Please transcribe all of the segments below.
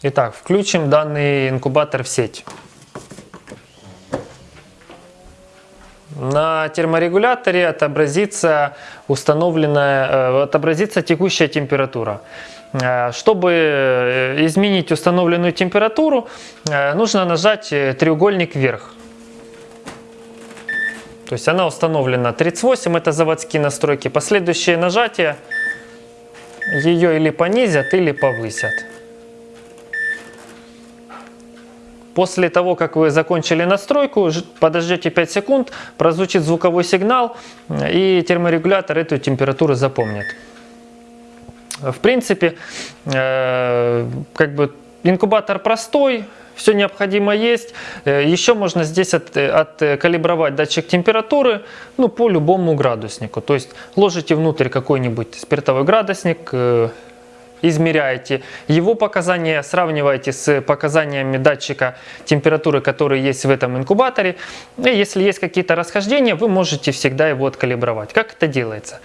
Итак, включим данный инкубатор в сеть. На терморегуляторе отобразится установленная, э, отобразится текущая температура. Э, Чтобы э, изменить установленную температуру, нужно нажать треугольник вверх. То есть она установлена 38, это заводские настройки. Последующие нажатия ее или понизят, или повысят. После того, как вы закончили настройку, подождете 5 секунд, прозвучит звуковой сигнал, э, и терморегулятор эту температуру запомнит. В принципе, э, как бы инкубатор простой, все необходимо есть. Э, Еще можно здесь от- откалибровать датчик температуры ну, по любому градуснику. То есть ложите внутрь какой-нибудь спиртовой градусник, измеряете его показания, сравниваете с показаниями датчика температуры, которые есть в этом инкубаторе. И если есть какие-то расхождения, вы можете всегда его откалибровать. Как это делается?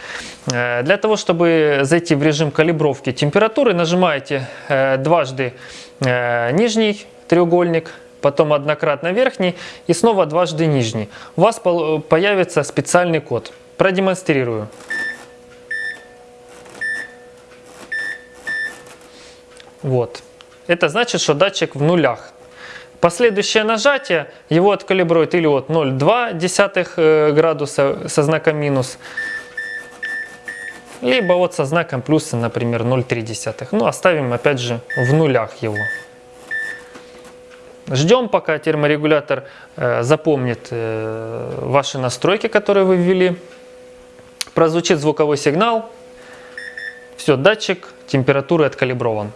Э, Для того, чтобы зайти в режим калибровки температуры, нажимаете э, дважды э, нижний треугольник, потом однократно верхний и снова дважды нижний. У вас появится специальный код. Продемонстрирую. Вот. Это значит, что датчик в нулях. Последующее нажатие его откалибрует или от 0,2 э, градуса со знаком минус, либо вот со знаком плюса, например, 0,3. Ну, оставим опять же в нулях его. Ждем, пока терморегулятор э, запомнит э, ваши настройки, которые вы ввели. Прозвучит звуковой сигнал. Все, датчик температуры откалиброван.